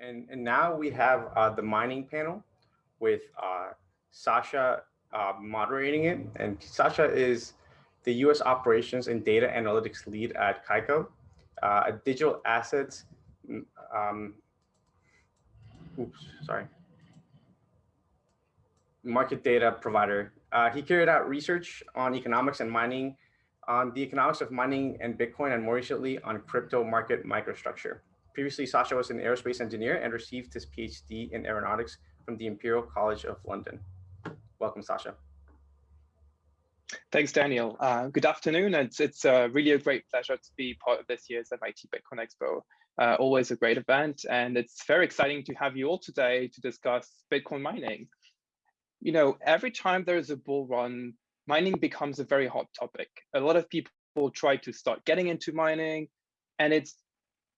And, and now we have uh, the mining panel with uh, Sasha uh, moderating it. And Sasha is the US operations and data analytics lead at Kaiko, uh, a digital assets, um, oops, sorry, market data provider. Uh, he carried out research on economics and mining, on the economics of mining and Bitcoin, and more recently on crypto market microstructure. Previously, Sasha was an aerospace engineer and received his PhD in aeronautics from the Imperial College of London. Welcome, Sasha. Thanks, Daniel. Uh, good afternoon. It's, it's uh, really a great pleasure to be part of this year's MIT Bitcoin Expo. Uh, always a great event. And it's very exciting to have you all today to discuss Bitcoin mining. You know, every time there's a bull run, mining becomes a very hot topic. A lot of people try to start getting into mining, and it's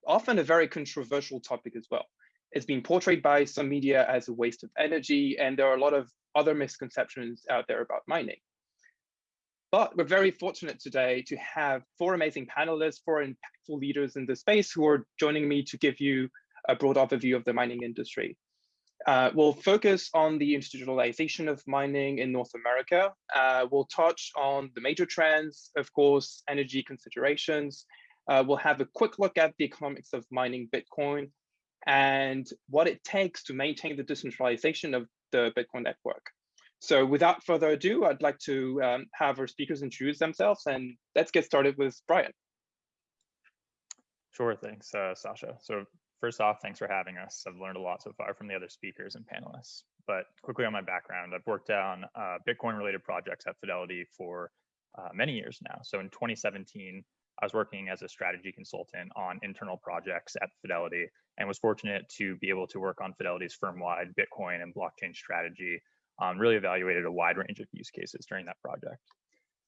often a very controversial topic as well. It's been portrayed by some media as a waste of energy, and there are a lot of other misconceptions out there about mining. But we're very fortunate today to have four amazing panelists, four impactful leaders in the space who are joining me to give you a broad overview of the mining industry. Uh, we'll focus on the institutionalization of mining in North America. Uh, we'll touch on the major trends, of course, energy considerations. Uh, we'll have a quick look at the economics of mining Bitcoin and what it takes to maintain the decentralization of the Bitcoin network. So without further ado, I'd like to um, have our speakers introduce themselves and let's get started with Brian. Sure, thanks, uh, Sasha. So first off, thanks for having us. I've learned a lot so far from the other speakers and panelists. But quickly on my background, I've worked on uh, Bitcoin related projects at Fidelity for uh, many years now. So in 2017, I was working as a strategy consultant on internal projects at Fidelity and was fortunate to be able to work on Fidelity's firm-wide Bitcoin and blockchain strategy um, really evaluated a wide range of use cases during that project.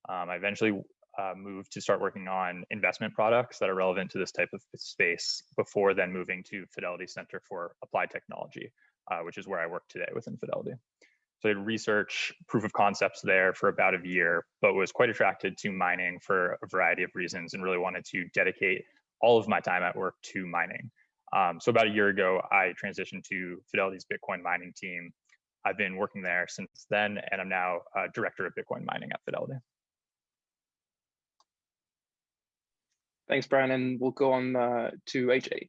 Um, I eventually uh, moved to start working on investment products that are relevant to this type of space before then moving to Fidelity Center for Applied Technology, uh, which is where I work today within Fidelity. So I did research proof of concepts there for about a year, but was quite attracted to mining for a variety of reasons and really wanted to dedicate all of my time at work to mining. Um, so about a year ago, I transitioned to Fidelity's Bitcoin mining team I've been working there since then, and I'm now uh, director of Bitcoin mining at Fidelity. Thanks, Brian, and we'll go on uh, to AJ.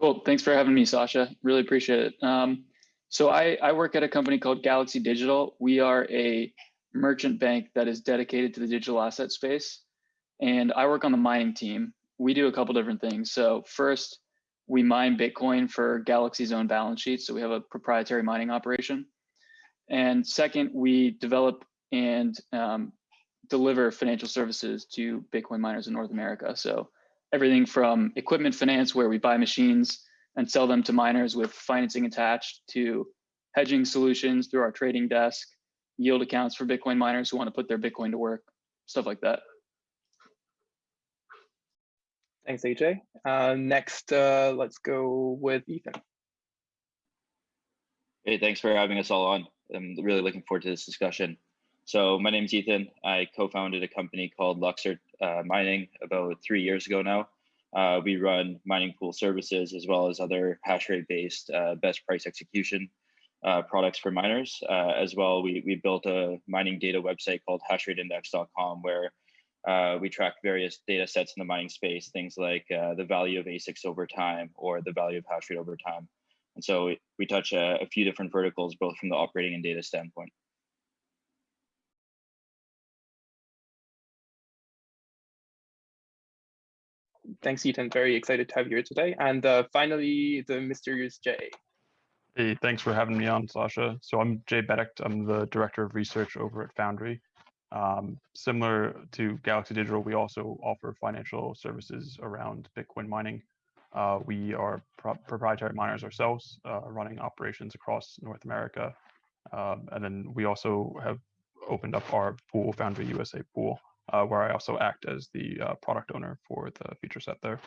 Cool. Thanks for having me, Sasha. Really appreciate it. Um, so I, I work at a company called Galaxy Digital. We are a merchant bank that is dedicated to the digital asset space. And I work on the mining team. We do a couple different things. So first, we mine Bitcoin for Galaxy's own balance sheet. So we have a proprietary mining operation. And second, we develop and um, deliver financial services to Bitcoin miners in North America. So everything from equipment finance, where we buy machines and sell them to miners with financing attached, to hedging solutions through our trading desk, yield accounts for Bitcoin miners who want to put their Bitcoin to work, stuff like that. Thanks, AJ. Uh, next, uh, let's go with Ethan. Hey, thanks for having us all on. I'm really looking forward to this discussion. So my name is Ethan. I co-founded a company called Luxor uh, Mining about three years ago now. Uh, we run mining pool services as well as other hash rate based uh, best price execution uh, products for miners. Uh, as well, we, we built a mining data website called hashrateindex.com where uh, we track various data sets in the mining space, things like uh, the value of ASICs over time or the value of hash rate over time. And so we, we touch a, a few different verticals, both from the operating and data standpoint. Thanks, Ethan. Very excited to have you here today. And uh, finally, the mysterious Jay. Hey, thanks for having me on, Sasha. So I'm Jay Beddict. I'm the Director of Research over at Foundry. Um, similar to Galaxy Digital, we also offer financial services around Bitcoin mining. Uh, we are pro proprietary miners ourselves, uh, running operations across North America. Um, and then we also have opened up our pool, Foundry USA pool, uh, where I also act as the uh, product owner for the feature set there.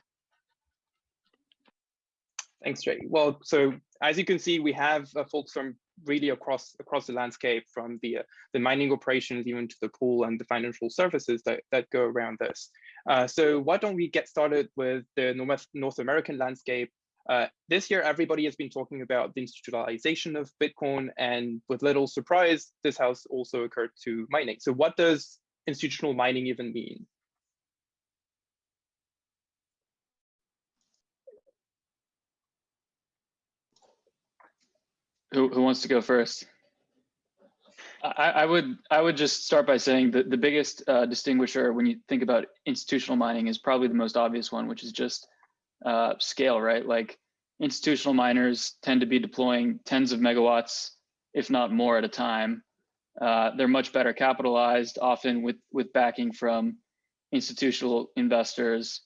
Thanks, Jay. Well, so as you can see, we have uh, folks from really across across the landscape from the uh, the mining operations even to the pool and the financial services that, that go around this. Uh, so why don't we get started with the North, North American landscape? Uh, this year, everybody has been talking about the institutionalization of Bitcoin and with little surprise, this has also occurred to mining. So what does institutional mining even mean? Who, who wants to go first? I, I would I would just start by saying that the biggest uh, distinguisher when you think about institutional mining is probably the most obvious one, which is just uh, scale, right? Like institutional miners tend to be deploying tens of megawatts, if not more at a time. Uh, they're much better capitalized, often with with backing from institutional investors.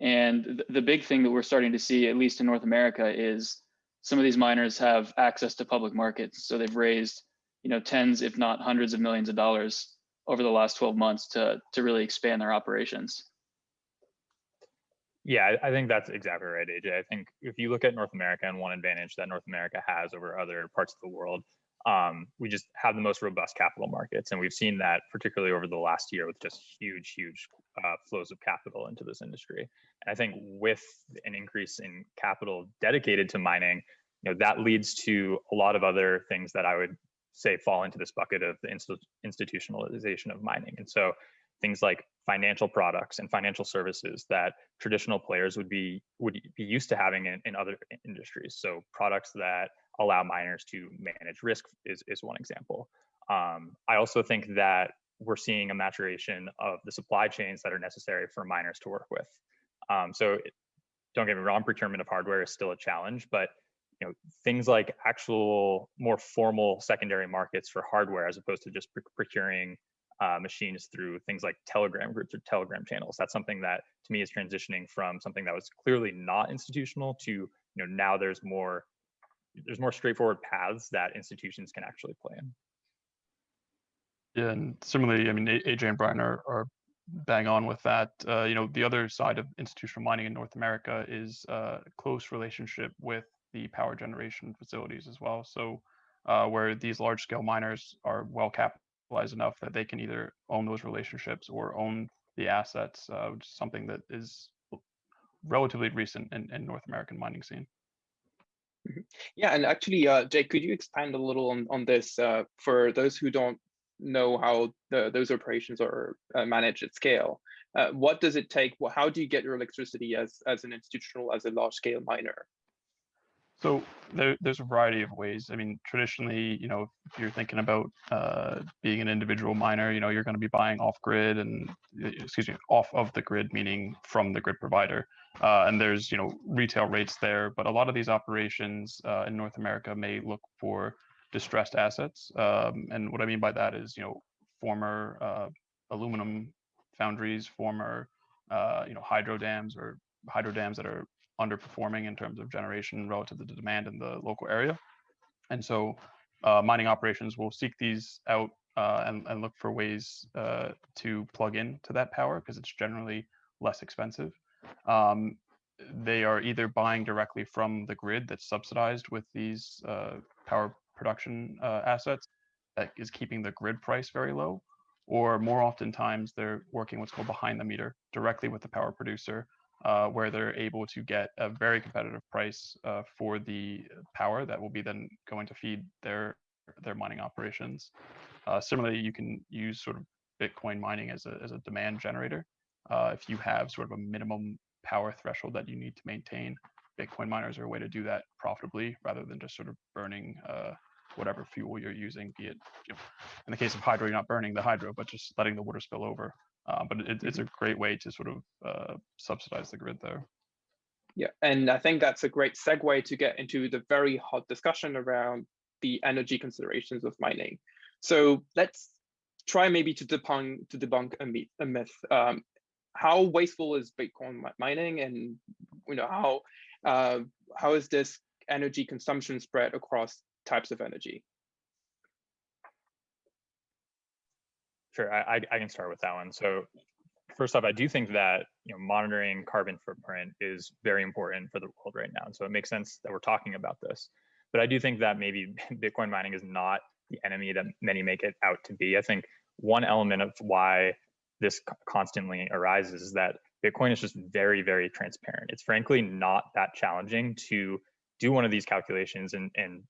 And th the big thing that we're starting to see, at least in North America, is some of these miners have access to public markets. So they've raised, you know, tens, if not hundreds of millions of dollars over the last 12 months to, to really expand their operations. Yeah, I think that's exactly right, AJ. I think if you look at North America and one advantage that North America has over other parts of the world, um, we just have the most robust capital markets. And we've seen that particularly over the last year with just huge, huge uh, flows of capital into this industry. And I think with an increase in capital dedicated to mining, you know, that leads to a lot of other things that I would say fall into this bucket of the institutionalization of mining. And so things like financial products and financial services that traditional players would be would be used to having in, in other industries. So products that allow miners to manage risk is, is one example. Um, I also think that we're seeing a maturation of the supply chains that are necessary for miners to work with. Um, so don't get me wrong, procurement of hardware is still a challenge, but you know things like actual more formal secondary markets for hardware as opposed to just procuring uh, machines through things like telegram groups or telegram channels that's something that to me is transitioning from something that was clearly not institutional to you know now there's more there's more straightforward paths that institutions can actually play in yeah and similarly i mean aj and brian are, are bang on with that. Uh, you know, the other side of institutional mining in North America is a uh, close relationship with the power generation facilities as well. So uh, where these large scale miners are well capitalized enough that they can either own those relationships or own the assets, uh, which is something that is relatively recent in, in North American mining scene. Mm-hmm. Yeah, and actually, uh, Jake, could you expand a little on, on this uh, for those who don't know how the, those operations are uh, managed at scale. Uh, what does it take? Well, how do you get your electricity as, as an institutional, as a large scale miner? So there, there's a variety of ways. I mean, traditionally, you know, if you're thinking about uh, being an individual miner, you know, you're going to be buying off grid and, excuse me, off of the grid, meaning from the grid provider. Uh, and there's, you know, retail rates there. But a lot of these operations uh, in North America may look for distressed assets. Um, and what I mean by that is, you know, former uh, aluminum foundries, former, uh, you know, hydro dams or hydro dams that are underperforming in terms of generation relative to the demand in the local area. And so uh, mining operations will seek these out uh, and, and look for ways to plug in to that power because it's generally less expensive. Um, they are either buying directly from the grid that's subsidized with these uh, power production uh, assets that is keeping the grid price very low, or more oftentimes they're working what's called behind the meter directly with the power producer, uh, where they're able to get a very competitive price uh, for the power that will be then going to feed their their mining operations. Uh, similarly, you can use sort of Bitcoin mining as a as a demand generator. Uh, if you have sort of a minimum power threshold that you need to maintain, Bitcoin miners are a way to do that profitably rather than just sort of burning uh, whatever fuel you're using, be it you know, in the case of hydro, you're not burning the hydro, but just letting the water spill over. Uh, but it, it's a mm-hmm. great way to sort of uh, subsidize the grid there. Yeah, and I think that's a great segue to get into the very hot discussion around the energy considerations of mining. So let's try maybe to debunk to debunk a myth. A myth. Um, how wasteful is Bitcoin mining, and you know how uh, how is this energy consumption spread across types of energy? Sure, I, I can start with that one. So first off, I do think that you know monitoring carbon footprint is very important for the world right now. And so it makes sense that we're talking about this. but I do think that maybe Bitcoin mining is not the enemy that many make it out to be. I think one element of why this constantly arises is that Bitcoin is just very, very transparent. It's frankly not that challenging to do one of these calculations and, and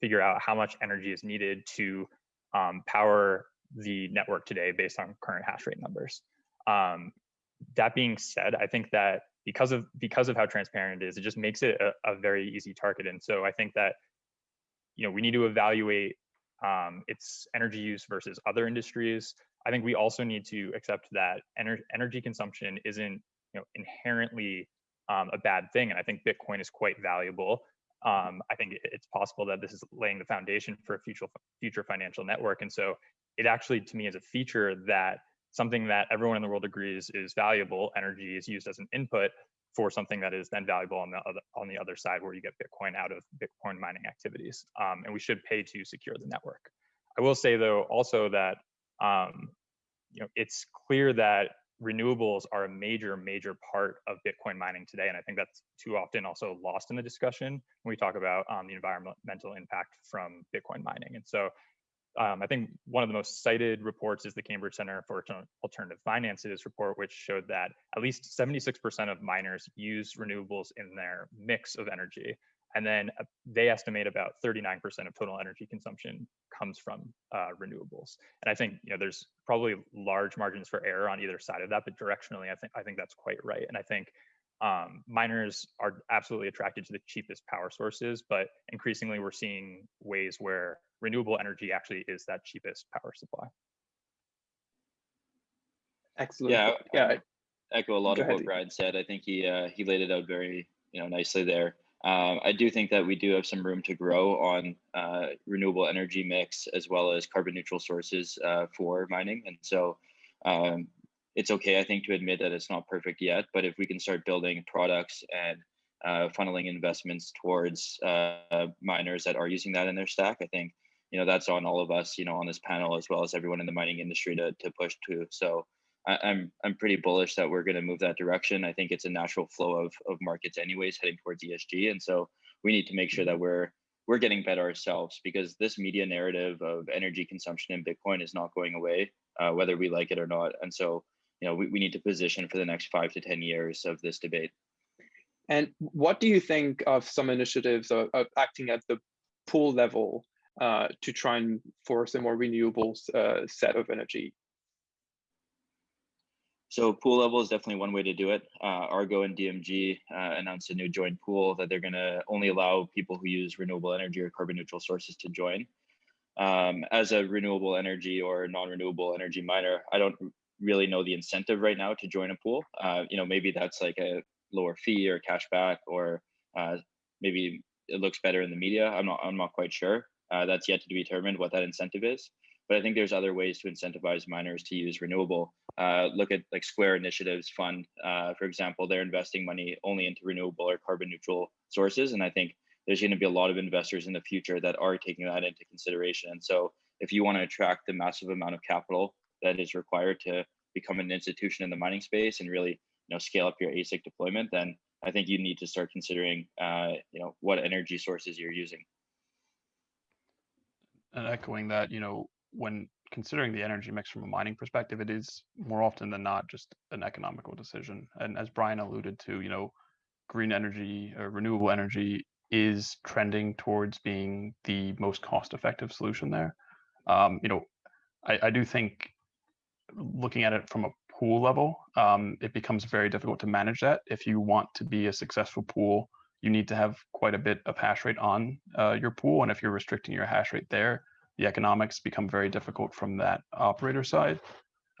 figure out how much energy is needed to um, power the network today based on current hash rate numbers. Um, that being said, I think that because of because of how transparent it is, it just makes it a, a very easy target. And so I think that you know we need to evaluate um, its energy use versus other industries. I think we also need to accept that ener energy consumption isn't you know inherently um, a bad thing, and I think Bitcoin is quite valuable. Um, I think it's possible that this is laying the foundation for a future future financial network, and so it actually to me is a feature that something that everyone in the world agrees is valuable. Energy is used as an input for something that is then valuable on the other on the other side, where you get Bitcoin out of Bitcoin mining activities, um, and we should pay to secure the network. I will say though also that um, you know it's clear that renewables are a major major part of Bitcoin mining today, and I think that's too often also lost in the discussion when we talk about um, the environmental impact from Bitcoin mining. And so um, I think one of the most cited reports is the Cambridge Center for Alternative Finances report, which showed that at least 76% of miners use renewables in their mix of energy. And then uh, they estimate about 39% of total energy consumption comes from uh, renewables. And I think you know there's probably large margins for error on either side of that, but directionally, I think I think that's quite right. And I think um, miners are absolutely attracted to the cheapest power sources, but increasingly we're seeing ways where renewable energy actually is that cheapest power supply. Excellent. Yeah, yeah. I echo a lot Go of ahead. what Brad said. I think he uh, he laid it out very you know nicely there. Um, I do think that we do have some room to grow on uh, renewable energy mix as well as carbon neutral sources uh, for mining, and so um, it's okay, I think, to admit that it's not perfect yet. But if we can start building products and uh, funneling investments towards uh, miners that are using that in their stack, I think you know that's on all of us, you know, on this panel as well as everyone in the mining industry to to push to. So I, I'm I'm pretty bullish that we're going to move that direction. I think it's a natural flow of of markets, anyways, heading towards ESG, and so we need to make sure that we're we're getting better ourselves because this media narrative of energy consumption in Bitcoin is not going away, uh, whether we like it or not. And so you know, we, we need to position for the next five to 10 years of this debate. And what do you think of some initiatives of, of acting at the pool level uh, to try and force a more renewables uh, set of energy? So pool level is definitely one way to do it. Uh, Argo and DMG uh, announced a new joint pool that they're going to only allow people who use renewable energy or carbon neutral sources to join. Um, as a renewable energy or non-renewable energy miner, I don't really know the incentive right now to join a pool. Uh, you know, maybe that's like a lower fee or cash back, or uh, maybe it looks better in the media. I'm not. I'm not quite sure. Uh, that's yet to be determined what that incentive is. But I think there's other ways to incentivize miners to use renewable. Uh, look at like Square Initiatives Fund, uh, for example. They're investing money only into renewable or carbon neutral sources, and I think there's going to be a lot of investors in the future that are taking that into consideration. And so, if you want to attract the massive amount of capital that is required to become an institution in the mining space and really you know scale up your ASIC deployment, then I think you need to start considering uh, you know what energy sources you're using. And echoing that, you know, when considering the energy mix from a mining perspective, it is more often than not just an economical decision. And as Brian alluded to, you know, green energy or renewable energy is trending towards being the most cost-effective solution there. Um, you know, I, I do think looking at it from a pool level, um, it becomes very difficult to manage that. If you want to be a successful pool, you need to have quite a bit of hash rate on uh, your pool. And if you're restricting your hash rate there, the economics become very difficult from that operator side.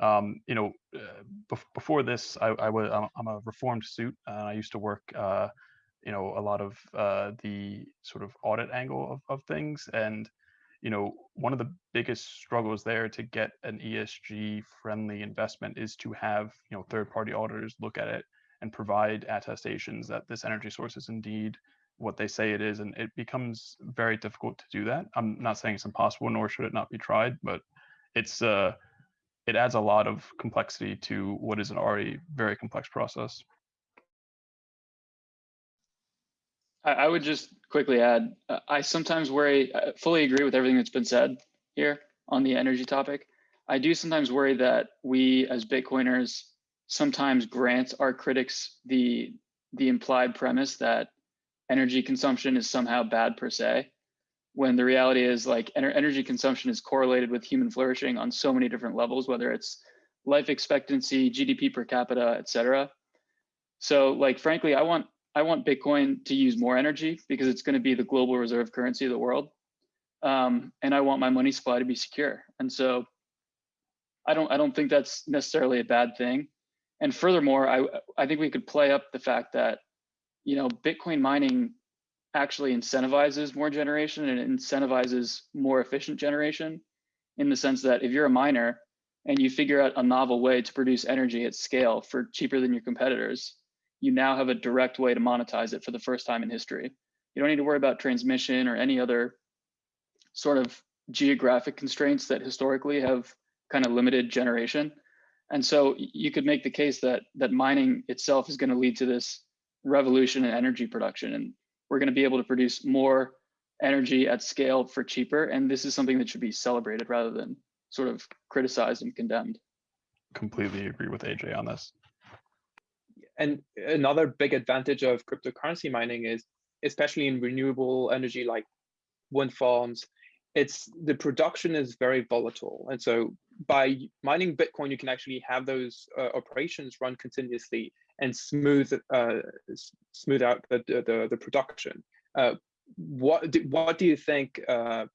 Um, you know, uh, before this, I, I, was I'm a reformed suit. Uh, I used to work, uh, you know, a lot of uh, the sort of audit angle of, of things, and you know, one of the biggest struggles there to get an ESG friendly investment is to have, you know, third party auditors look at it and provide attestations that this energy source is indeed what they say it is. And it becomes very difficult to do that. I'm not saying it's impossible, nor should it not be tried, but it's, uh, it adds a lot of complexity to what is an already very complex process. I, would just quickly add, uh, I sometimes worry, I fully agree with everything that's been said here on the energy topic. I do sometimes worry that we as Bitcoiners sometimes grant our critics the the implied premise that energy consumption is somehow bad per se, when the reality is like ener energy consumption is correlated with human flourishing on so many different levels, whether it's life expectancy, GDP per capita, et cetera. So like, frankly, I want I want Bitcoin to use more energy because it's going to be the global reserve currency of the world. Um, and I want my money supply to be secure. And so I don't I don't think that's necessarily a bad thing. And furthermore, I I think we could play up the fact that you know Bitcoin mining actually incentivizes more generation and it incentivizes more efficient generation in the sense that if you're a miner and you figure out a novel way to produce energy at scale for cheaper than your competitors, you now have a direct way to monetize it for the first time in history. You don't need to worry about transmission or any other sort of geographic constraints that historically have kind of limited generation. And so you could make the case that that mining itself is going to lead to this revolution in energy production. And we're going to be able to produce more energy at scale for cheaper. And this is something that should be celebrated rather than sort of criticized and condemned. Completely agree with AJ on this. And another big advantage of cryptocurrency mining is, especially in renewable energy like wind farms, it's the production is very volatile. And so by mining Bitcoin, you can actually have those uh, operations run continuously and smooth uh, smooth out the the, the production. Uh, what do, what do you think? Uh,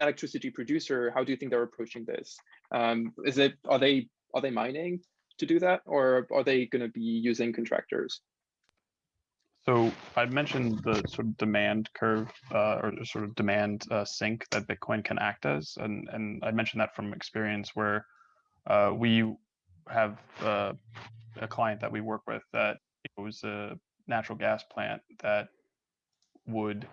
electricity producer, how do you think they're approaching this? Um, is it are they are they mining to do that, or are they going to be using contractors? So I mentioned the sort of demand curve uh, or sort of demand uh, sink that Bitcoin can act as, and and I mentioned that from experience where uh, we have uh, a client that we work with that it was a natural gas plant that would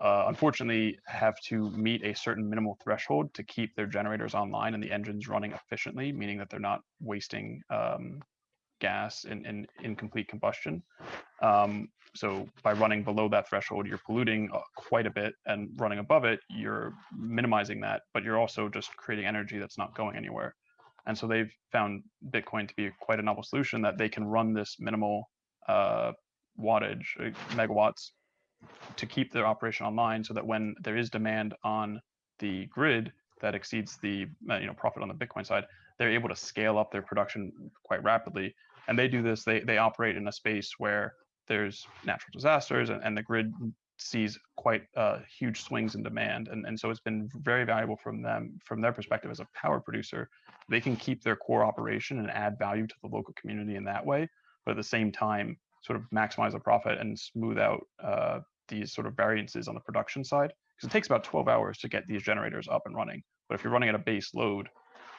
uh, unfortunately have to meet a certain minimal threshold to keep their generators online and the engines running efficiently, meaning that they're not wasting um, gas in, in incomplete combustion. Um, so by running below that threshold, you're polluting uh, quite a bit, and running above it, you're minimizing that, but you're also just creating energy that's not going anywhere. And so they've found Bitcoin to be quite a novel solution that they can run this minimal uh, wattage, uh, megawatts, to keep their operation online so that when there is demand on the grid that exceeds the uh, you know profit on the Bitcoin side, they're able to scale up their production quite rapidly. And they do this, they, they operate in a space where there's natural disasters and, and the grid sees quite uh, huge swings in demand. And, and so it's been very valuable from them, from their perspective as a power producer. They can keep their core operation and add value to the local community in that way, but at the same time, sort of maximize the profit and smooth out uh, these sort of variances on the production side. Because it takes about 12 hours to get these generators up and running. But if you're running at a base load,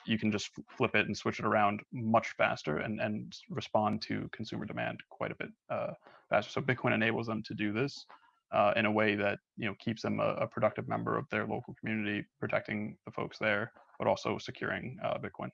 you can just flip it and switch it around much faster and, and respond to consumer demand quite a bit uh, faster. So Bitcoin enables them to do this uh, in a way that you know keeps them a, a, productive member of their local community, protecting the folks there, but also securing uh, Bitcoin.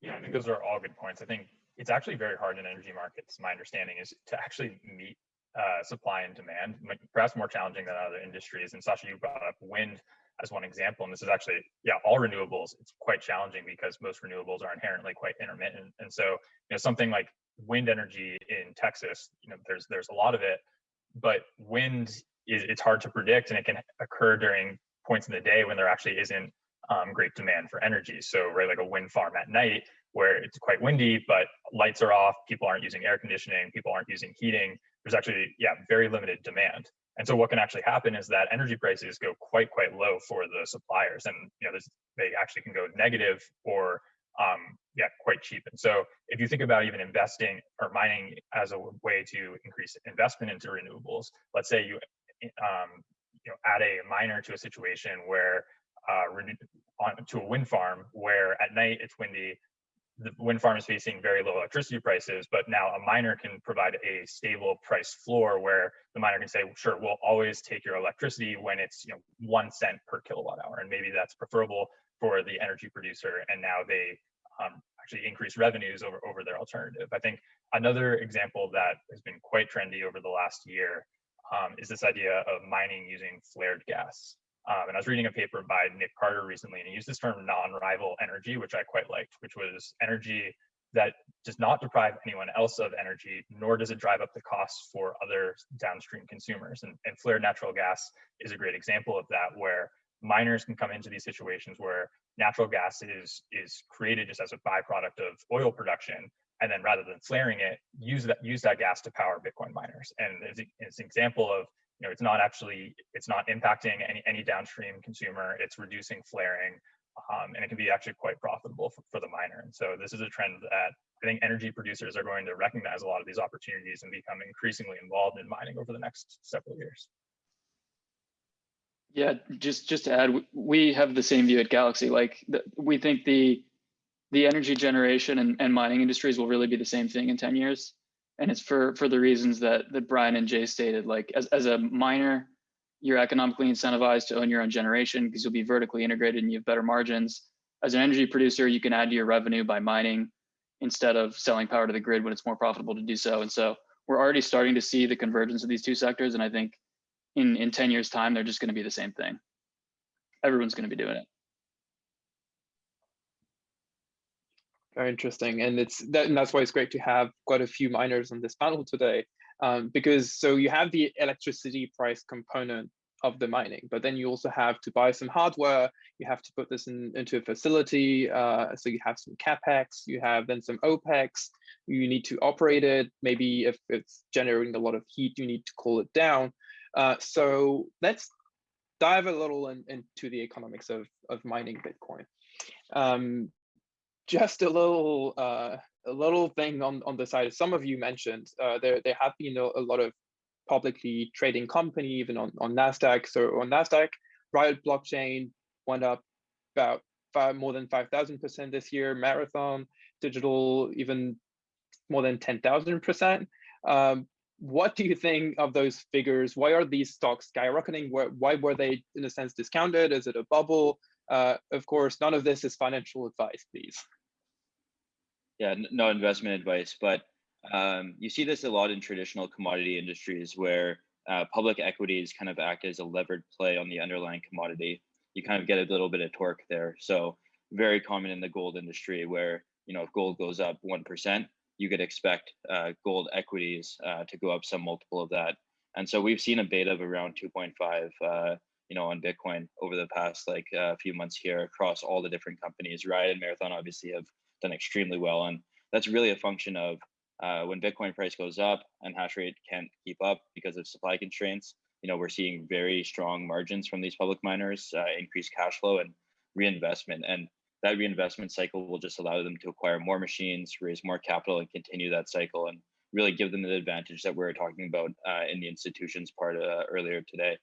Yeah, I think those are all good points. I think it's actually very hard in energy markets. My understanding is to actually meet uh, supply and demand, perhaps more challenging than other industries. And Sasha, you brought up wind as one example, and this is actually, yeah, all renewables. It's quite challenging because most renewables are inherently quite intermittent, and so you know something like wind energy in Texas, you know, there's there's a lot of it, but wind is it's hard to predict, and it can occur during points in the day when there actually isn't um, great demand for energy. So, right, like a wind farm at night where it's quite windy, but lights are off, people aren't using air conditioning, people aren't using heating. There's actually, yeah, very limited demand. And so what can actually happen is that energy prices go quite, quite low for the suppliers. And, you know, they actually can go negative or um, yeah, quite cheap. And so if you think about even investing or mining as a way to increase investment into renewables, let's say you um, you know add a miner to a situation where uh, on to a wind farm where at night it's windy, wind farm is facing very low electricity prices, but now a miner can provide a stable price floor where the miner can say, sure, we'll always take your electricity when it's you know one cent per kilowatt hour, and maybe that's preferable for the energy producer, and now they um, actually increase revenues over, over their alternative. I think another example that has been quite trendy over the last year um, is this idea of mining using flared gas. Um, and I was reading a paper by Nick Carter recently, and he used this term non-rival energy, which I quite liked, which was energy that does not deprive anyone else of energy, nor does it drive up the costs for other downstream consumers. And, and flared natural gas is a great example of that, where miners can come into these situations where natural gas is, is created just as a byproduct of oil production, and then rather than flaring it, use that use that gas to power Bitcoin miners. And it's, it's an example of you know it's not actually it's not impacting any any downstream consumer. It's reducing flaring, um, and it can be actually quite profitable for, for the miner. And so this is a trend that I think energy producers are going to recognize a lot of these opportunities and become increasingly involved in mining over the next several years. Yeah, just just to add, we have the same view at Galaxy. Like the, we think the the energy generation and, and mining industries will really be the same thing in 10 years. And it's for for the reasons that that Brian and Jay stated. Like as, as a miner, you're economically incentivized to own your own generation because you'll be vertically integrated and you have better margins. As an energy producer, you can add to your revenue by mining instead of selling power to the grid when it's more profitable to do so. And so we're already starting to see the convergence of these two sectors. And I think in, in 10 years time, they're just going to be the same thing. Everyone's going to be doing it. Very interesting. And it's that, and that's why it's great to have quite a few miners on this panel today um, because so you have the electricity price component of the mining, but then you also have to buy some hardware. You have to put this in, into a facility. Uh, so you have some capex, you have then some opex. You need to operate it. Maybe if it's generating a lot of heat, you need to cool it down. Uh, so let's dive a little in, into the economics of, of mining Bitcoin. Um, just a little uh, a little thing on, on the side, some of you mentioned, uh, there, there have been a, a, lot of publicly trading company, even on, on NASDAQ. So on NASDAQ, Riot Blockchain went up about five, more than 5,000% this year, Marathon Digital even more than 10,000%. Um, what do you think of those figures? Why are these stocks skyrocketing? Why, why were they, in a sense, discounted? Is it a bubble? Uh, of course, none of this is financial advice, please yeah, no investment advice, but um, you see this a lot in traditional commodity industries where uh, public equities kind of act as a levered play on the underlying commodity. You kind of get a little bit of torque there. So very common in the gold industry where, you know, if gold goes up 1%, you could expect uh, gold equities uh, to go up some multiple of that. And so we've seen a beta of around 2.5, uh, you know, on Bitcoin over the past like a uh, few months here across all the different companies. Riot and Marathon obviously have done extremely well. And that's really a function of uh, when Bitcoin price goes up and hash rate can't keep up because of supply constraints, you know, we're seeing very strong margins from these public miners, uh, increased cash flow and reinvestment. And that reinvestment cycle will just allow them to acquire more machines, raise more capital and continue that cycle and really give them the advantage that we are talking about uh, in the institutions part uh, earlier today.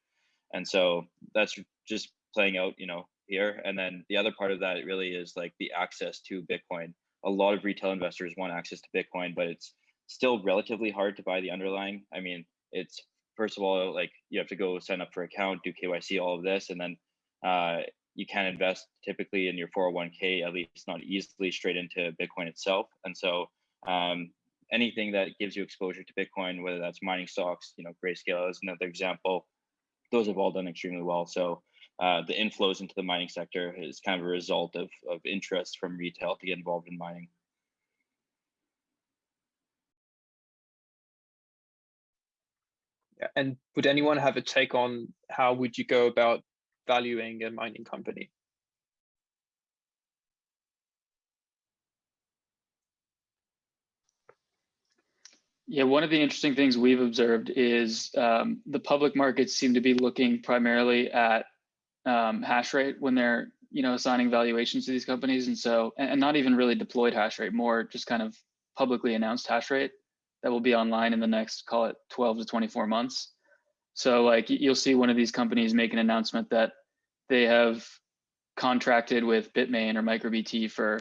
And so that's just playing out, you know, here. And then the other part of that really is like the access to Bitcoin. A lot of retail investors want access to Bitcoin, but it's still relatively hard to buy the underlying. I mean, it's first of all, like you have to go sign up for account, do KYC, all of this, and then uh, you can't invest typically in your 401k, at least not easily straight into Bitcoin itself. And so um, anything that gives you exposure to Bitcoin, whether that's mining stocks, you know, Grayscale is another example, those have all done extremely well. So uh, the inflows into the mining sector is kind of a result of, of interest from retail to get involved in mining. And would anyone have a take on how would you go about valuing a mining company? Yeah, one of the interesting things we've observed is um, the public markets seem to be looking primarily at um, hash rate when they're you know assigning valuations to these companies. And so and, not even really deployed hash rate more just kind of publicly announced hash rate that will be online in the next call it 12 to 24 months. So like you'll see one of these companies make an announcement that they have contracted with bitmain or microbt for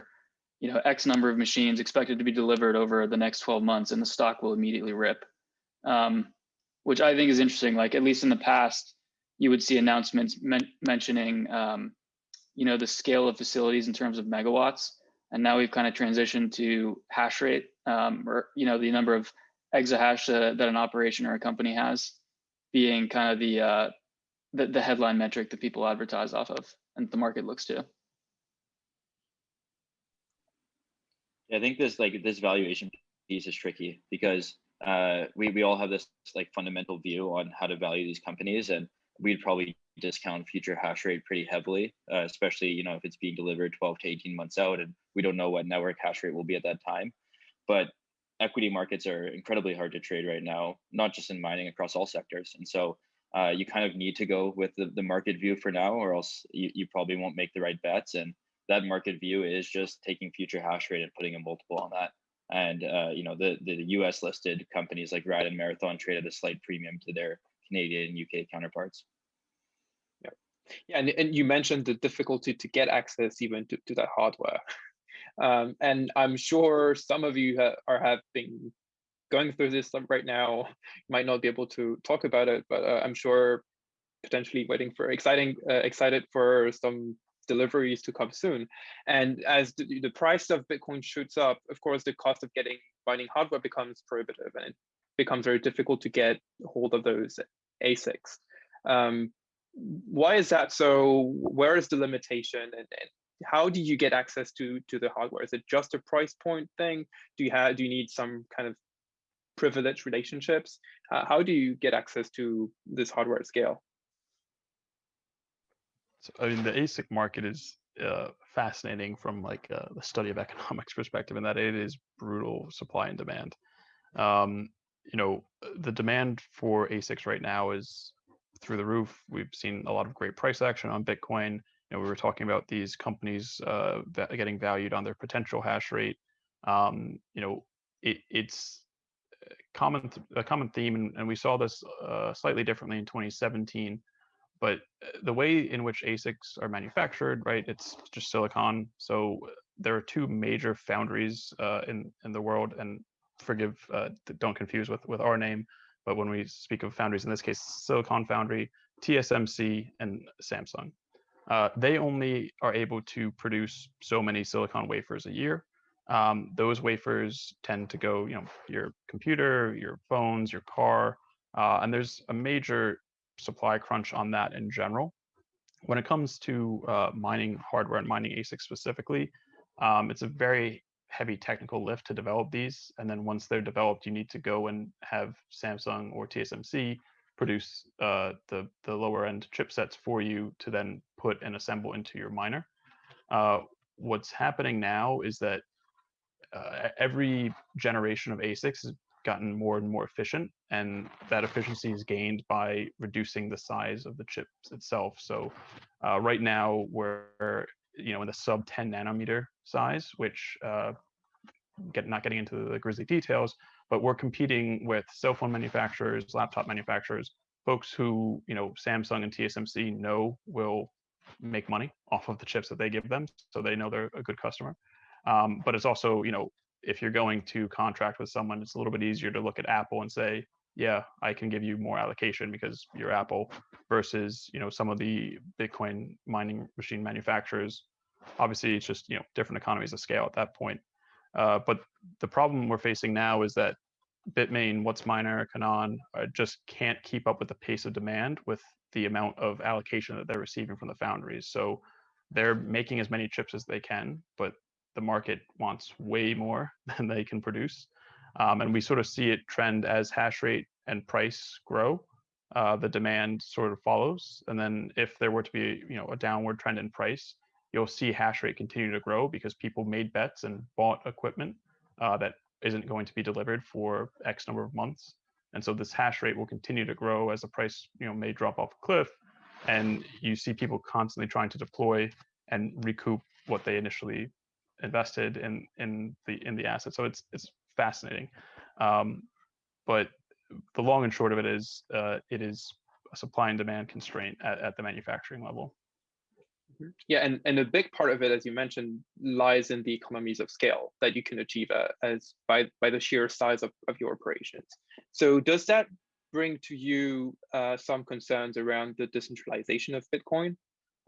you know x number of machines expected to be delivered over the next 12 months and the stock will immediately rip um, which i think is interesting like at least in the past you would see announcements men mentioning, um, you know, the scale of facilities in terms of megawatts. And now we've kind of transitioned to hash rate, um, or you know, the number of exahash that, that an operation or a company has, being kind of the, uh, the the headline metric that people advertise off of, and the market looks to. I think this like this valuation piece is tricky because uh, we we all have this like fundamental view on how to value these companies, and we'd probably discount future hash rate pretty heavily, uh, especially you know if it's being delivered 12 to 18 months out, and we don't know what network hash rate will be at that time. But equity markets are incredibly hard to trade right now, not just in mining across all sectors, and so. Uh, you kind of need to go with the, the market view for now, or else you, you probably won't make the right bets. And that market view is just taking future hash rate and putting a multiple on that. And uh, you know the the US listed companies like Riot and Marathon trade at a slight premium to their Canadian and UK counterparts. Yeah, yeah, and, and you mentioned the difficulty to get access even to, to that hardware. Um, and I'm sure some of you ha are have been going through this right now. Might not be able to talk about it, but uh, I'm sure potentially waiting for exciting, uh, excited for some deliveries to come soon. And as the, the price of Bitcoin shoots up, of course, the cost of getting mining hardware becomes prohibitive and it becomes very difficult to get hold of those ASICs. Um, why is that so? Where is the limitation and, and how do you get access to to the hardware? Is it just a price point thing? Do you have do you need some kind of privileged relationships? Uh, how do you get access to this hardware at scale? So, I mean, the ASIC market is uh, fascinating from like uh, the study of economics perspective, in that it is brutal supply and demand. Um, you know, the demand for ASICs right now is through the roof. We've seen a lot of great price action on Bitcoin. You know, we were talking about these companies uh, getting valued on their potential hash rate. Um, you know, it, it's common a common theme, and, and we saw this uh, slightly differently in 2017 but uh, the way in which ASICs are manufactured, right, it's just silicon. So uh, there are two major foundries uh, in in the world, and forgive, uh, don't confuse with with our name. But when we speak of foundries, in this case, Silicon Foundry, TSMC, and Samsung, uh, they only are able to produce so many silicon wafers a year. Um, those wafers tend to go, you know, your computer, your phones, your car, uh, and there's a major supply crunch on that in general. When it comes to uh, mining hardware and mining ASICs specifically, um, it's a very heavy technical lift to develop these. And then once they're developed, you need to go and have Samsung or TSMC produce uh, the, the lower end chipsets for you to then put and assemble into your miner. Uh, what's happening now is that uh, every generation of ASICs has gotten more and more efficient and that efficiency is gained by reducing the size of the chips itself. So uh, right now we're you know in the sub 10 nanometer size which uh, get not getting into the grisly details but we're competing with cell phone manufacturers laptop manufacturers folks who you know samsung and tsmc know will make money off of the chips that they give them so they know they're a good customer. Um, but it's also you know if you're going to contract with someone, it's a little bit easier to look at Apple and say, yeah, I can give you more allocation because you're Apple versus, you know, some of the Bitcoin mining machine manufacturers. Obviously, it's just, you know, different economies of scale at that point. Uh, but the problem we're facing now is that Bitmain, WhatsMiner, Canaan uh, just can't keep up with the pace of demand with the amount of allocation that they're receiving from the foundries. So they're making as many chips as they can, but the market wants way more than they can produce. Um, and we sort of see it trend as hash rate and price grow. Uh, the demand sort of follows. And then if there were to be, you know, a downward trend in price, you'll see hash rate continue to grow because people made bets and bought equipment uh, that isn't going to be delivered for X number of months. And so this hash rate will continue to grow as the price, you know, may drop off a cliff. And you see people constantly trying to deploy and recoup what they initially invested in in the in the asset. So it's it's fascinating. Um, but the long and short of it is uh, it is a supply and demand constraint at, at the manufacturing level. Mm-hmm. Yeah, and, and a big part of it, as you mentioned, lies in the economies of scale that you can achieve uh, as by, by the sheer size of, of your operations. So does that bring to you uh, some concerns around the decentralization of Bitcoin?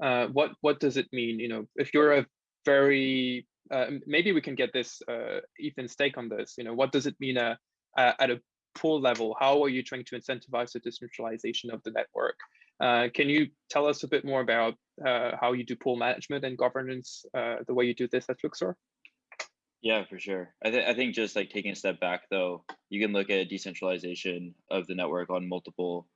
Uh, what what does it mean? You know, if you're a very uh, maybe we can get this uh, Ethan's take on this. You know, what does it mean uh, at a pool level? How are you trying to incentivize the decentralization of the network? Uh, can you tell us a bit more about uh, how you do pool management and governance, the way you do this at Luxor? Yeah, for sure. I, th- I think just like taking a step back, though, you can look at decentralization of the network on multiple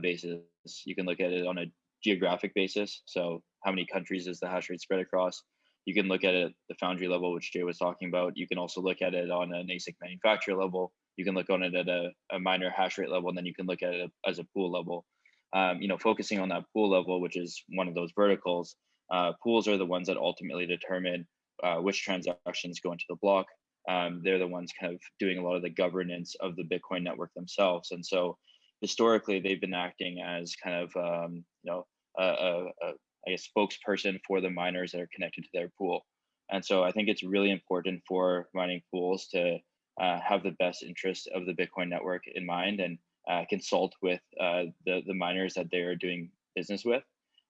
bases. You can look at it on a geographic basis. So, how many countries is the hash rate spread across? You can look at it at the foundry level, which Jay was talking about. You can also look at it on an ASIC manufacturer level. You can look on it at a, a miner hash rate level, and then you can look at it as a pool level. Um, you know, focusing on that pool level, which is one of those verticals, uh, pools are the ones that ultimately determine uh, which transactions go into the block. Um, they're the ones kind of doing a lot of the governance of the Bitcoin network themselves. And so historically, they've been acting as kind of, um, you know, a, a, a, Guess, spokesperson for the miners that are connected to their pool. And so I think it's really important for mining pools to uh, have the best interest of the Bitcoin network in mind and uh, consult with uh, the, the miners that they are doing business with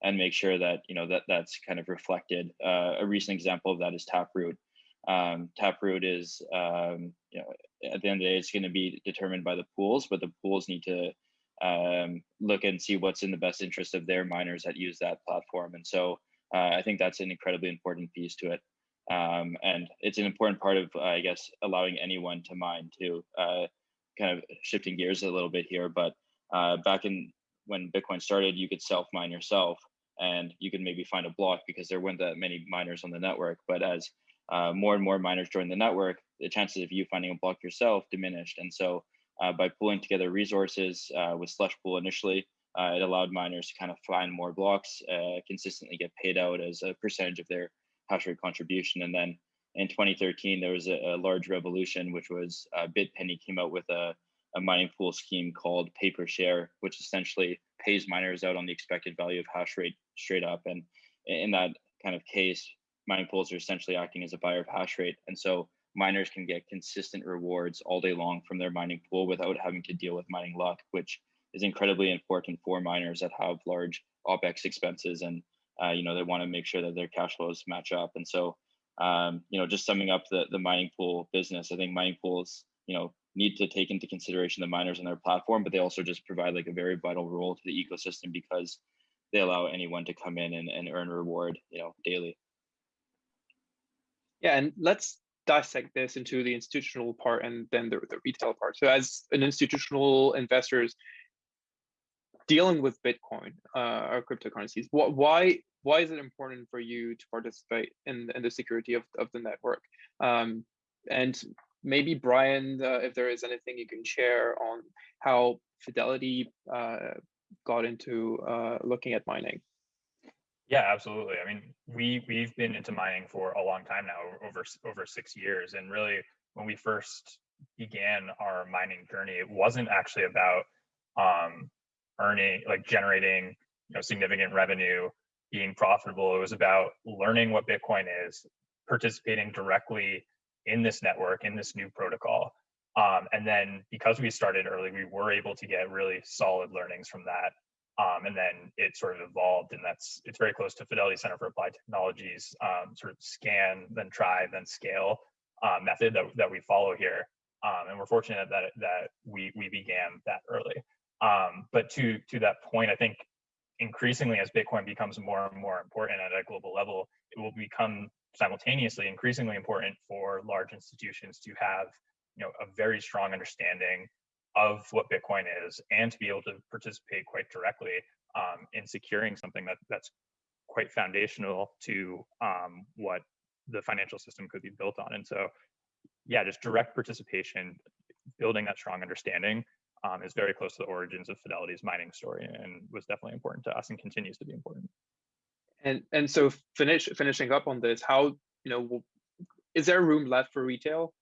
and make sure that you know that that's kind of reflected. Uh, a recent example of that is Taproot. Um, Taproot is um, you know at the end of the day it's going to be determined by the pools, but the pools need to um, look and see what's in the best interest of their miners that use that platform. And so uh, I think that's an incredibly important piece to it. Um, and it's an important part of, uh, I guess, allowing anyone to mine too. Uh, kind of shifting gears a little bit here, but uh, back in when Bitcoin started, you could self mine yourself and you could maybe find a block because there weren't that many miners on the network. But as uh, more and more miners joined the network, the chances of you finding a block yourself diminished. And so uh, by pulling together resources uh, with Slush Pool initially, uh, it allowed miners to kind of find more blocks, uh, consistently get paid out as a percentage of their hash rate contribution. And then in 2013, there was a, a large revolution, which was Bitpenny came out with a a mining pool scheme called pay per share, which essentially pays miners out on the expected value of hash rate straight up. And in that kind of case, mining pools are essentially acting as a buyer of hash rate. And so miners can get consistent rewards all day long from their mining pool without having to deal with mining luck, which is incredibly important for miners that have large OPEX expenses and uh, you know they want to make sure that their cash flows match up. And so um, you know just summing up the the mining pool business, I think mining pools you know need to take into consideration the miners on their platform, but they also just provide like a very vital role to the ecosystem because they allow anyone to come in and, and earn reward, you know, daily. Yeah, and let's dissect this into the institutional part and then the, the retail part. So as an institutional investors dealing with Bitcoin uh, or cryptocurrencies, what, why why is it important for you to participate in, in the security of, of the network? Um, and maybe Brian, uh, if there is anything you can share on how Fidelity uh, got into uh, looking at mining. Yeah, absolutely. I mean, we we've been into mining for a long time now, over over six years, and really, when we first began our mining journey, it wasn't actually about um, earning, like generating, you know, significant revenue, being profitable. It was about learning what Bitcoin is, participating directly in this network, in this new protocol. Um, and then because we started early, we were able to get really solid learnings from that. Um, and then it sort of evolved, and that's it's very close to Fidelity Center for Applied Technologies, um, sort of scan, then try, then scale uh, method that, that we follow here. Um, and we're fortunate that that we we began that early. Um, but to to that point, I think increasingly as Bitcoin becomes more and more important at a global level, it will become simultaneously increasingly important for large institutions to have you know a very strong understanding of what bitcoin is and to be able to participate quite directly um, in securing something that that's quite foundational to um, what the financial system could be built on and so yeah just direct participation building that strong understanding um, is very close to the origins of fidelity's mining story and was definitely important to us and continues to be important and and so finish finishing up on this, how you know is there room left for retail?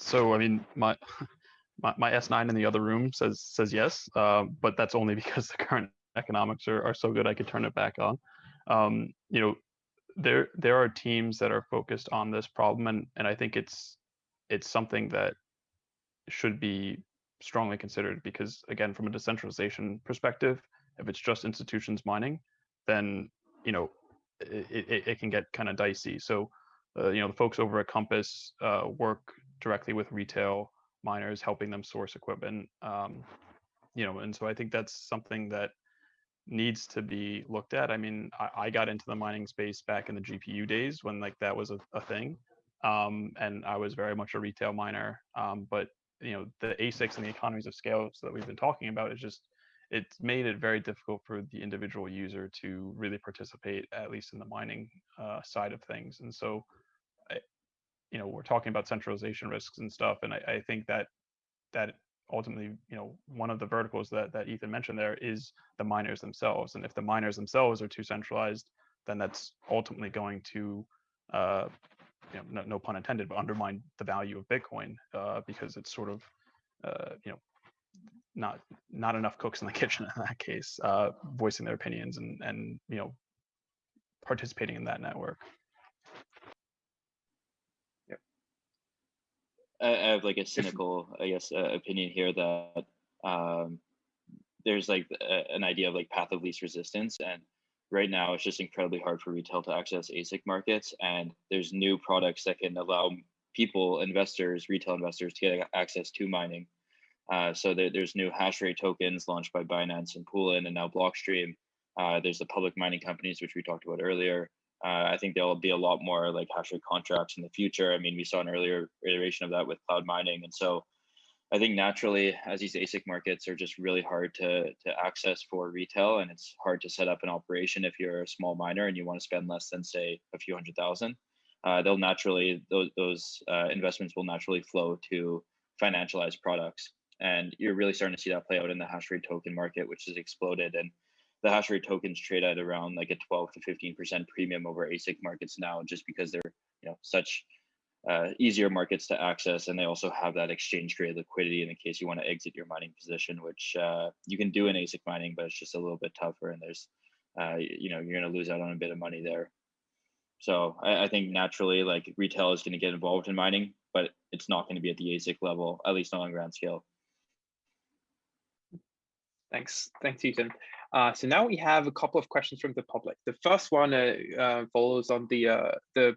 So I mean, my my, my S9 in the other room says says yes, uh, but that's only because the current economics are, are so good I could turn it back on. Um, you know, there there are teams that are focused on this problem, and and I think it's it's something that should be strongly considered because again from a decentralization perspective if it's just institutions mining then you know, it, it, it can get kind of dicey. So, uh, you know, the folks over at Compass uh, work directly with retail miners, helping them source equipment. Um, you know, and so I think that's something that needs to be looked at. I mean, I, I got into the mining space back in the GPU days when like that was a, a thing. Um, and I was very much a retail miner. Um, but you know, the ASICs and the economies of scale that we've been talking about is just it's made it very difficult for the individual user to really participate, at least in the mining uh, side of things. And so, you know, we're talking about centralization risks and stuff, and I, I think that that ultimately, you know, one of the verticals that that Ethan mentioned there is the miners themselves. And if the miners themselves are too centralized, then that's ultimately going to uh, you know, no, no, pun intended, but undermine the value of Bitcoin uh, because it's sort of, uh, you know, not not enough cooks in the kitchen in that case, uh, voicing their opinions and and you know, participating in that network. I, have like a cynical, I guess, uh, opinion here that um, there's like a, an idea of like path of least resistance, and right now it's just incredibly hard for retail to access ASIC markets, and there's new products that can allow people, investors, retail investors to get access to mining. Uh, so there, there's new hash rate tokens launched by Binance and Poolin and now Blockstream. Uh, there's the public mining companies, which we talked about earlier. Uh, I think there'll be a lot more like hash rate contracts in the future. I mean, we saw an earlier iteration of that with cloud mining. And so I think naturally, as these ASIC markets are just really hard to, to access for retail, and it's hard to set up an operation if you're a small miner and you want to spend less than, say, a few hundred thousand, uh, they'll naturally, those, those uh, investments will naturally flow to financialized products. And you're really starting to see that play out in the hash rate token market, which has exploded. And the hash rate tokens trade at around like a 12 to 15% premium over ASIC markets now, just because they're you know such uh, easier markets to access, and they also have that exchange grade liquidity in the case you want to exit your mining position, which uh, you can do in ASIC mining, but it's just a little bit tougher, and there's uh, you know you're going to lose out on a bit of money there. So I, I think naturally, like retail is going to get involved in mining, but it's not going to be at the ASIC level, at least not on grand scale. Thanks, thanks, Ethan. Uh, so now we have a couple of questions from the public. The first one uh, uh, follows on the uh, the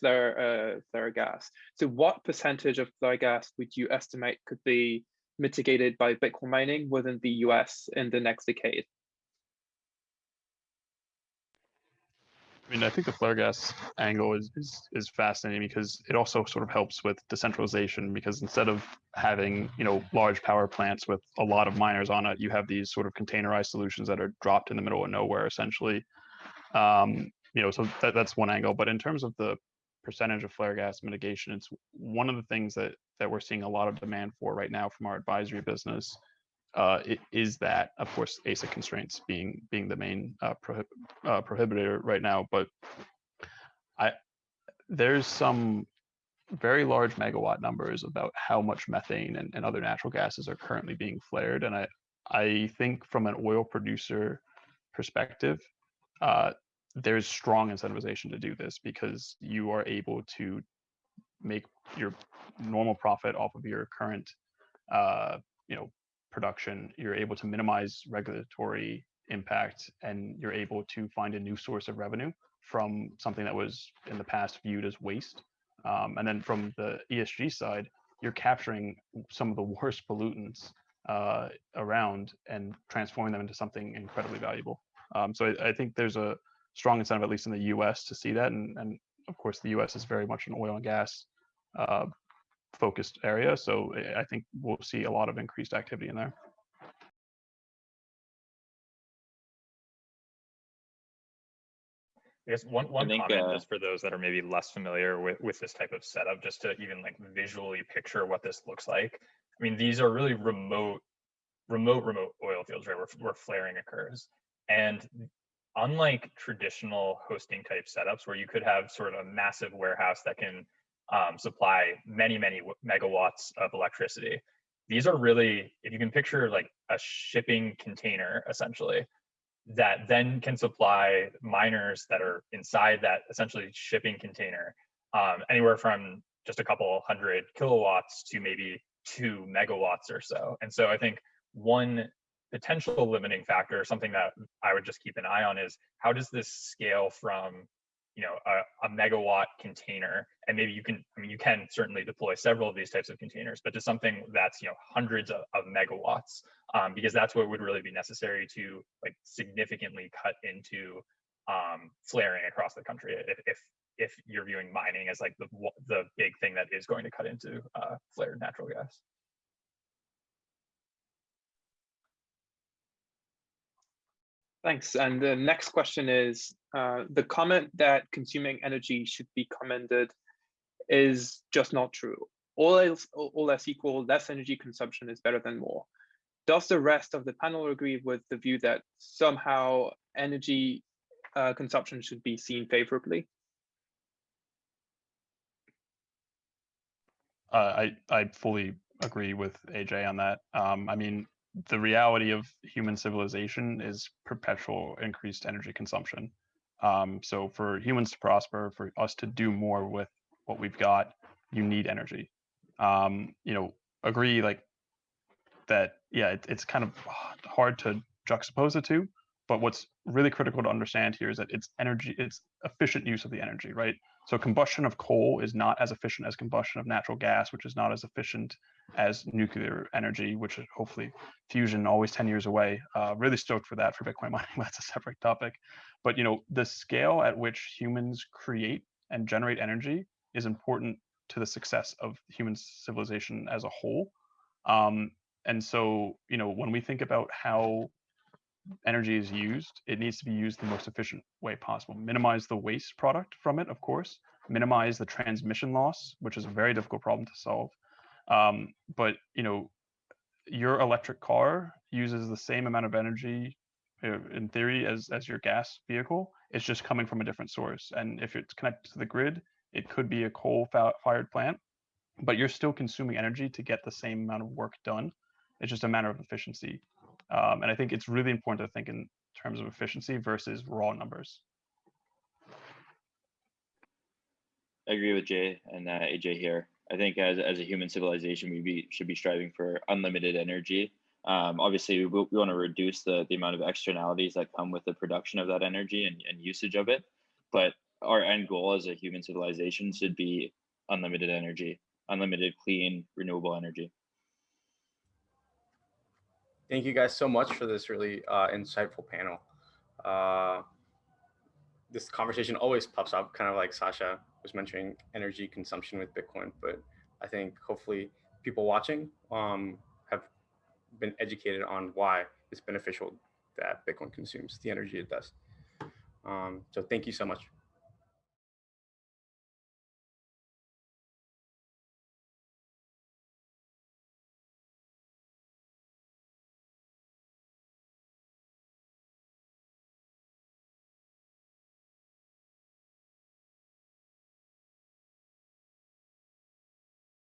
flare uh, flare gas. So, what percentage of flare gas would you estimate could be mitigated by Bitcoin mining within the U.S. in the next decade? I mean, I think the flare gas angle is, is is fascinating because it also sort of helps with decentralization because instead of having you know large power plants with a lot of miners on it, you have these sort of containerized solutions that are dropped in the middle of nowhere essentially. Um, you know, so that, that's one angle. But in terms of the percentage of flare gas mitigation, it's one of the things that that we're seeing a lot of demand for right now from our advisory business uh, is that, of course, ASIC constraints being being the main uh, prohib uh, prohibitor right now. But I there's some very large megawatt numbers about how much methane and, and other natural gases are currently being flared, and I I think from an oil producer perspective, uh, there's strong incentivization to do this because you are able to make your normal profit off of your current uh, you know production, you're able to minimize regulatory impact and you're able to find a new source of revenue from something that was in the past viewed as waste. Um, and then from the ESG side, you're capturing some of the worst pollutants uh, around and transforming them into something incredibly valuable. Um, so I, I, think there's a strong incentive, at least in the US, to see that. And, and of course, the US is very much an oil and gas uh, focused area. So I think we'll see a lot of increased activity in there. I guess one, one think, comment uh, just for those that are maybe less familiar with, with this type of setup, just to even like visually picture what this looks like. I mean, these are really remote, remote, remote oil fields, right, where, where flaring occurs. And unlike traditional hosting type setups where you could have sort of a massive warehouse that can um, supply many, many megawatts of electricity. These are really, if you can picture like a shipping container essentially, that then can supply miners that are inside that essentially shipping container, um, anywhere from just a couple hundred kilowatts to maybe two megawatts or so. And so I think one potential limiting factor, something that I would just keep an eye on is how does this scale from you know a, a, megawatt container and maybe you can i mean you can certainly deploy several of these types of containers but to something that's you know hundreds of, of megawatts um, because that's what would really be necessary to like significantly cut into um, flaring across the country if, if if you're viewing mining as like the the big thing that is going to cut into uh, flared natural gas Thanks. And the next question is, uh, the comment that consuming energy should be commended is just not true. All else, all else equal, less energy consumption is better than more. Does the rest of the panel agree with the view that somehow energy uh, consumption should be seen favorably? Uh, I I fully agree with AJ on that. Um, I mean, the reality of human civilization is perpetual increased energy consumption. Um, so for humans to prosper, for us to do more with what we've got, you need energy. Um, you know, agree like that. Yeah, it, it's kind of hard to juxtapose the two. But what's really critical to understand here is that it's energy, it's efficient use of the energy, right? So combustion of coal is not as efficient as combustion of natural gas, which is not as efficient as nuclear energy, which hopefully fusion always 10 years away. Uh, really stoked for that for Bitcoin mining. That's a separate topic. But you know, the scale at which humans create and generate energy is important to the success of human civilization as a whole. Um, and so, you know, when we think about how energy is used, it needs to be used the most efficient way possible. Minimize the waste product from it, of course. Minimize the transmission loss, which is a very difficult problem to solve. Um, but you know, your electric car uses the same amount of energy, in theory, as as your gas vehicle. It's just coming from a different source. And if it's connected to the grid, it could be a coal-fired plant, but you're still consuming energy to get the same amount of work done. It's just a matter of efficiency. Um, and I think it's really important to think in terms of efficiency versus raw numbers. I agree with Jay and uh, AJ here. I think as, as a human civilization, we be, should be striving for unlimited energy. Um, obviously, we, we want to reduce the, the amount of externalities that come with the production of that energy and, and usage of it. But our end goal as a human civilization should be unlimited energy, unlimited clean, renewable energy. Thank you guys so much for this really uh, insightful panel. Uh, this conversation always pops up, kind of like Sasha was mentioning energy consumption with Bitcoin, but I think hopefully people watching um, have been educated on why it's beneficial that Bitcoin consumes the energy it does. Um, so thank you so much.